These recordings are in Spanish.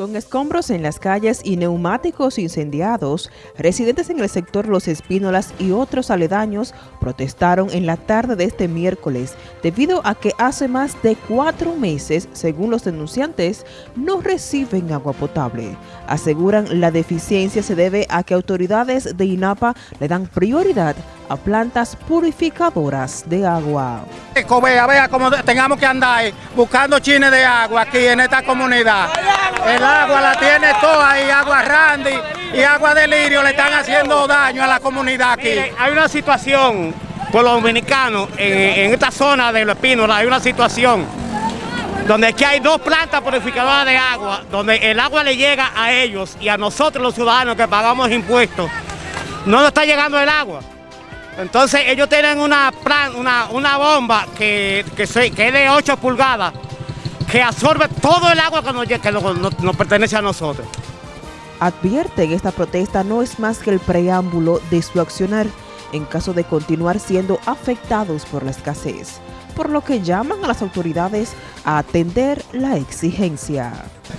Con escombros en las calles y neumáticos incendiados, residentes en el sector Los Espínolas y otros aledaños protestaron en la tarde de este miércoles debido a que hace más de cuatro meses, según los denunciantes, no reciben agua potable. Aseguran la deficiencia se debe a que autoridades de INAPA le dan prioridad a plantas purificadoras de agua. Vea, vea cómo tengamos que andar buscando chines de agua aquí en esta comunidad. El agua la tiene toda y agua Randy y agua de lirio le están haciendo daño a la comunidad aquí. hay una situación por los dominicanos en, esta zona de los Espínola, hay una situación donde aquí hay dos plantas purificadoras de agua, donde el agua le llega a ellos y a nosotros los ciudadanos que pagamos impuestos, no nos está llegando el agua. Entonces ellos tienen una, una, bomba que, que, es de 8 pulgadas que absorbe todo el agua que, nos, nos, pertenece a nosotros. Advierten esta protesta no es más que el preámbulo de su accionar en caso de continuar siendo afectados por la escasez, por lo que llaman a las autoridades a atender la exigencia.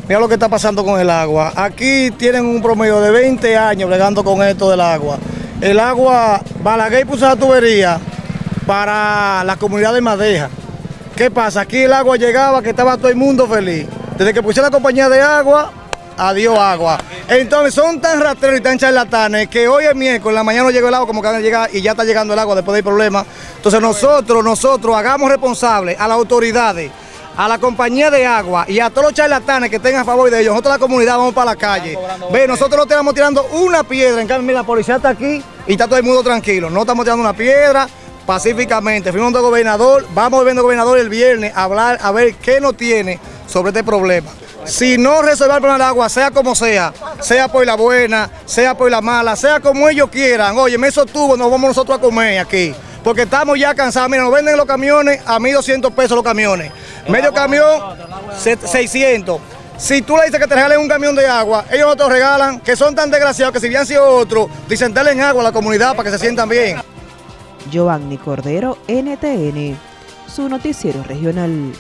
Mira lo que está pasando con el agua. Aquí tienen un promedio de 20 años bregando con esto del agua el agua, Balaguer puso la tubería para la comunidad de Madeja. ¿Qué pasa? Aquí el agua llegaba, que estaba todo el mundo feliz. Desde que pusieron la compañía de agua, adiós agua. Entonces son tan rastreros y tan charlatanes que hoy es miércoles, en la mañana no llegó el agua como que van a llegar y ya está llegando el agua después del problema. Entonces nosotros, nosotros hagamos responsables a las autoridades a la compañía de agua y a todos los charlatanes que tengan a favor de ellos, nosotros la comunidad vamos para la calle. Ve, nosotros no estamos tirando una piedra, en cambio, mira, la policía está aquí y está todo el mundo tranquilo. No estamos tirando una piedra pacíficamente. Fuimos al gobernador, vamos viendo gobernador el viernes a hablar, a ver qué nos tiene sobre este problema. Si no resolver el problema del agua, sea como sea, sea por la buena, sea por la mala, sea como ellos quieran, oye, esos tubos nos vamos nosotros a comer aquí, porque estamos ya cansados. Mira, nos venden los camiones a 1.200 pesos los camiones. Medio camión, 600. Si tú le dices que te regalen un camión de agua, ellos no te lo regalan, que son tan desgraciados que si bien sido otro, dicen en agua a la comunidad para que se sientan bien. Giovanni Cordero, NTN, su noticiero regional.